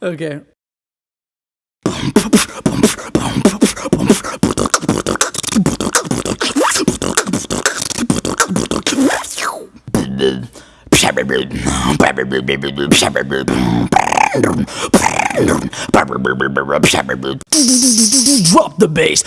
Okay. Drop the bass.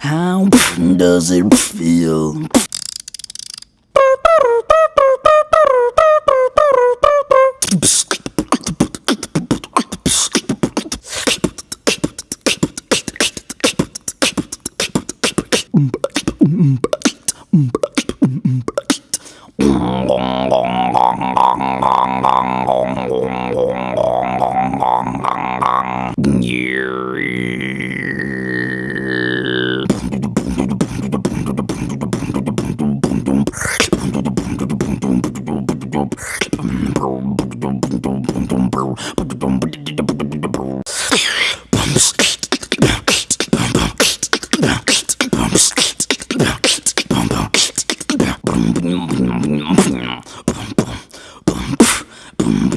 How does it feel? Bad.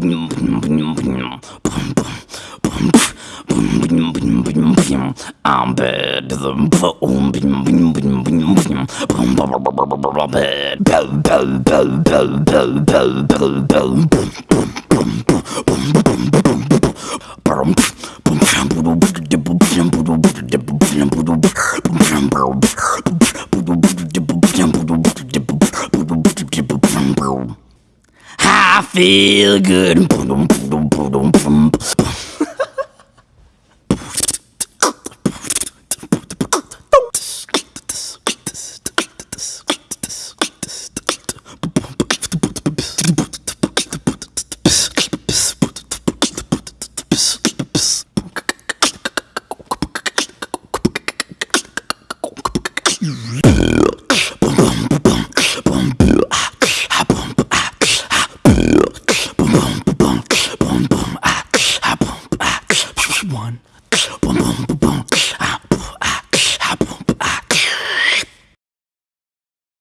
Bell, bell, bell, bell, bell, bell. I feel good. Yeah.